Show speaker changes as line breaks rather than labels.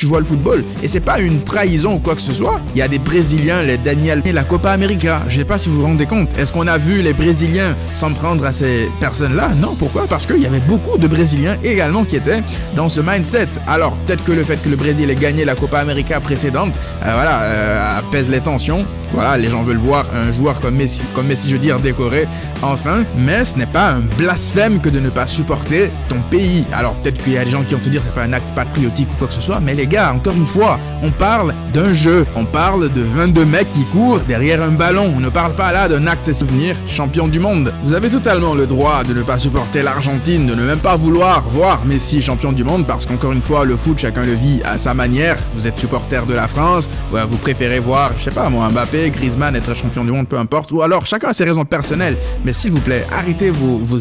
tu vois le football. Et c'est pas une trahison ou quoi que ce soit. Il y a des Brésiliens, les Daniel et la Copa América. Je sais pas si vous vous rendez compte. Est-ce qu'on a vu les Brésiliens s'en prendre à ces personnes-là? Non, pourquoi? Parce qu'il y avait beaucoup de Brésiliens également qui étaient dans ce mindset. Alors, peut-être que le fait que le Brésil ait gagné la Copa América précédente, euh, voilà, euh, apaise les tensions. Voilà, les gens veulent voir un joueur comme Messi, comme Messi, je veux dire, décoré, enfin. Mais ce n'est pas un blasphème que de ne pas supporter ton pays. Alors, peut-être qu'il y a des gens qui vont te dire c'est pas un acte patriotique ou quoi que ce soit, mais les gars, encore une fois, on parle d'un jeu. On parle de 22 mecs qui courent derrière un ballon. On ne parle pas là d'un acte souvenir champion du monde. Vous avez totalement le droit de ne pas supporter l'Argentine, de ne même pas vouloir voir Messi champion du monde, parce qu'encore une fois, le foot, chacun le vit à sa manière. Vous êtes supporter de la France, vous préférez voir, je sais pas moi, Mbappé, Griezmann être champion du monde, peu importe, ou alors chacun a ses raisons personnelles. Mais s'il vous plaît, arrêtez vos, vos